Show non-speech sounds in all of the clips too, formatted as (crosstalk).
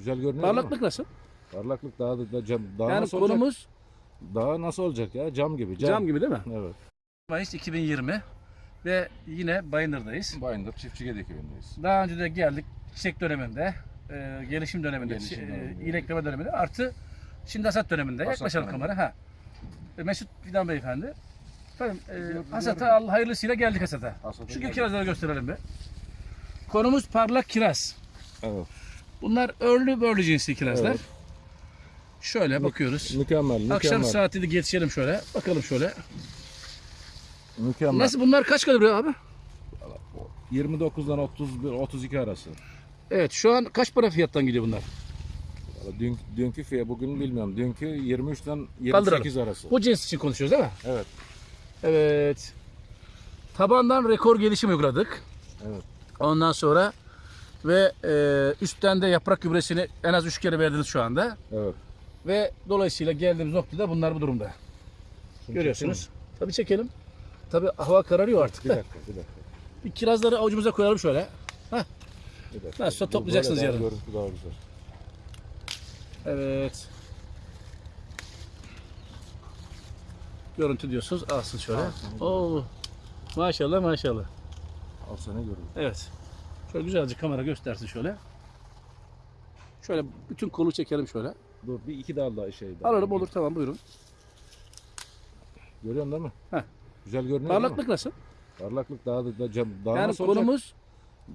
Güzel görünüyor? Parlaklık nasıl? Parlaklık daha da, da cam, daha Yani nasıl olacak? konumuz Daha nasıl olacak ya? Cam gibi. Cam, cam gibi değil mi? Evet. Mayıs 2020 ve yine Bayındır'dayız. Bayındır Çiftçi Gedik köyündeyiz. Daha önce de geldik çiçek döneminde, e, gelişim döneminde, Gelişim e, döneminde. iyilekleme döneminde artı şimdi hasat döneminde. Hasat Yaklaşalım kamera. Ha. E, Mesut Fidan Beyefendi. Efendim, e, hasata. Allah hayırlısıyla geldik hasata. Hasata Şu kirazları gösterelim bir. Konumuz parlak kiraz. Evet. Bunlar örlü börlü cinsli kirazlar. Evet. Şöyle bakıyoruz. Mükemmel, mükemmel. Akşam saati de geçelim şöyle. Bakalım şöyle. Mükemmel. Nasıl bunlar kaç kalori abi? 29'dan 31 32 arası. Evet şu an kaç para fiyattan gidiyor bunlar? Dün, dünkü fiyat bugün bilmiyorum. Dünkü 23'ten Kaldıralım. 28 arası. Bu cins için konuşuyoruz değil mi? Evet. Evet. Tabandan rekor gelişim uyguladık. Evet. Ondan sonra ve e, üstten de yaprak gübresini en az 3 kere verdiniz şu anda. Evet. Ve dolayısıyla geldiğimiz noktada bunlar bu durumda. Şunu Görüyorsunuz. Tabii çekelim. Tabii hava kararıyor artık. Bir dakika, bir dakika. (laughs) Bir kirazları avucumuza koyalım şöyle. Bir dakika. Nasılsa Bu toplayacaksınız böyle daha yarın. Görüntü daha güzel. Evet. Görüntü diyorsunuz. Alsın şöyle. Alsın. Oo. Maşallah maşallah. Al sana görüntü. Evet. Şöyle güzelce kamera göstersin şöyle. Şöyle bütün kolu çekelim şöyle. Dur bir iki dal daha şey daha. Alalım olur tamam buyurun. Görüyorsun değil mi? Heh. Güzel görünüyor değil mi? Parlaklık nasıl? Parlaklık daha da, da cam, daha yani nasıl olacak? konumuz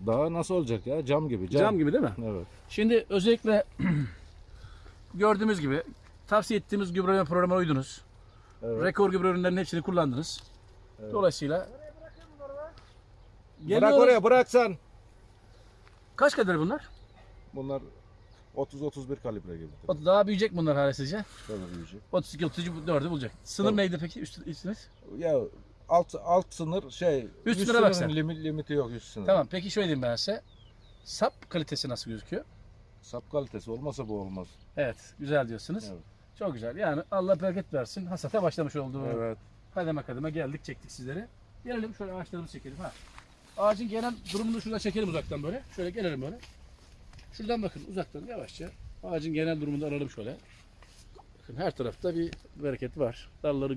Daha nasıl olacak ya? Cam gibi. Cam, cam gibi değil mi? Evet. Şimdi özellikle (clears throat) gördüğümüz gibi tavsiye ettiğimiz gübreleme programına uydunuz. evet. Rekor gübre ürünlerinin hepsini kullandınız. Evet. Dolayısıyla Bırak oraya bırak sen. kaç kadar bunlar? Bunlar 30-31 kalibre gibi. Daha büyüyecek bunlar hala sizce? Böyle büyüyecek. 32 34'ü bulacak. Sınır Tamam. neydi peki üst, üstünüz? Ya alt alt sınır şey Üst sınıra sınırın bak sen. Limit, limiti yok üst sınır. Tamam peki şöyle diyeyim ben size. Sap kalitesi nasıl gözüküyor? Sap kalitesi olmasa bu olmaz. Evet güzel diyorsunuz. Evet. Çok güzel. Yani Allah bereket versin. Hasata başlamış oldu. Evet. Kademe kademe geldik çektik sizleri. Gelelim şöyle ağaçlarımızı çekelim. Ha. Ağacın genel durumunu şuradan çekelim uzaktan böyle. Şöyle gelelim böyle. Şuradan bakın uzaktan yavaşça. Ağacın genel durumunu alalım şöyle. Bakın her tarafta bir bereket var. Dalları